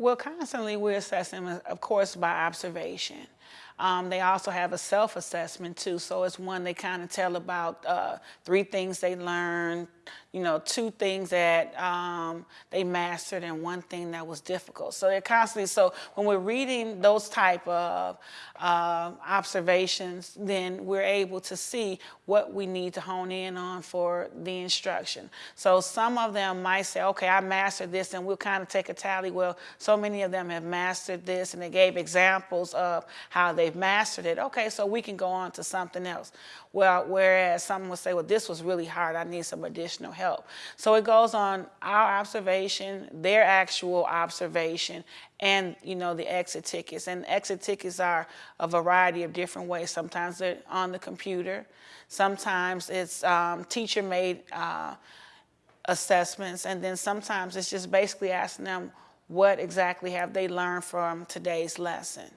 Well, constantly we assess them, of course, by observation. Um, they also have a self-assessment too, so it's one they kind of tell about uh, three things they learned, you know, two things that um, they mastered and one thing that was difficult. So they're constantly, so when we're reading those type of uh, observations, then we're able to see what we need to hone in on for the instruction. So some of them might say, okay, I mastered this, and we'll kind of take a tally. Well, so many of them have mastered this, and they gave examples of how they've mastered it. Okay, so we can go on to something else. Well, whereas some would say, well, this was really hard. I need some additional help. So it goes on our observation, their actual observation, and you know the exit tickets. And exit tickets are a variety of different ways. Sometimes they're on the computer. Sometimes it's um, teacher-made uh, assessments, and then sometimes it's just basically asking them what exactly have they learned from today's lesson.